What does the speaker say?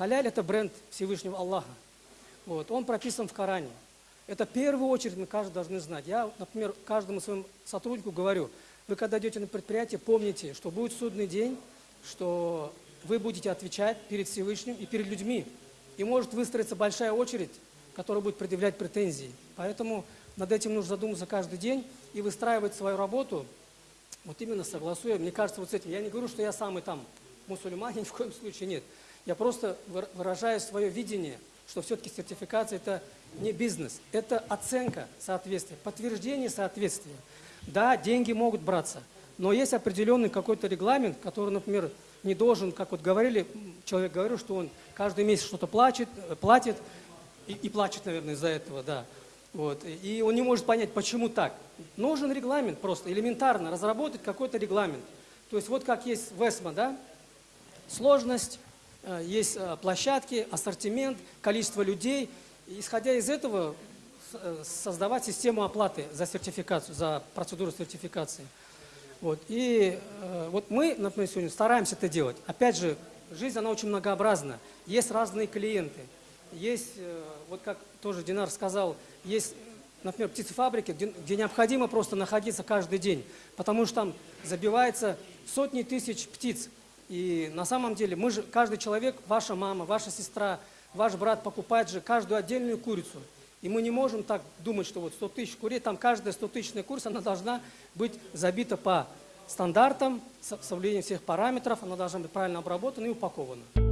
Халяль – это бренд Всевышнего Аллаха. Вот, он прописан в Коране. Это в первую очередь мы каждый должны знать. Я, например, каждому своему сотруднику говорю, вы когда идете на предприятие, помните, что будет судный день, что вы будете отвечать перед Всевышним и перед людьми. И может выстроиться большая очередь, которая будет предъявлять претензии. Поэтому над этим нужно задуматься каждый день и выстраивать свою работу, вот именно согласуя, мне кажется, вот с этим. Я не говорю, что я самый там мусульманин, ни в коем случае нет. Я просто выражаю свое видение, что все-таки сертификация – это не бизнес, это оценка соответствия, подтверждение соответствия. Да, деньги могут браться, но есть определенный какой-то регламент, который, например, не должен, как вот говорили, человек говорил, что он каждый месяц что-то платит, э, платит и, и плачет, наверное, из-за этого, да. Вот. И он не может понять, почему так. Нужен регламент просто, элементарно, разработать какой-то регламент. То есть вот как есть в ЭСМА, да, сложность, есть э, площадки, ассортимент, количество людей – исходя из этого, э, создавать систему оплаты за сертификацию, за процедуру сертификации. Вот. И э, вот мы, например, сегодня стараемся это делать. Опять же, жизнь, она очень многообразна. Есть разные клиенты. Есть, э, вот как тоже Динар сказал, есть, например, птицефабрики, где, где необходимо просто находиться каждый день, потому что там забивается сотни тысяч птиц. И на самом деле мы же, каждый человек, ваша мама, ваша сестра, ваш брат покупает же каждую отдельную курицу. И мы не можем так думать, что вот 100 тысяч курей, там каждая 100 тысячная курица, она должна быть забита по стандартам, соблюдением всех параметров, она должна быть правильно обработана и упакована.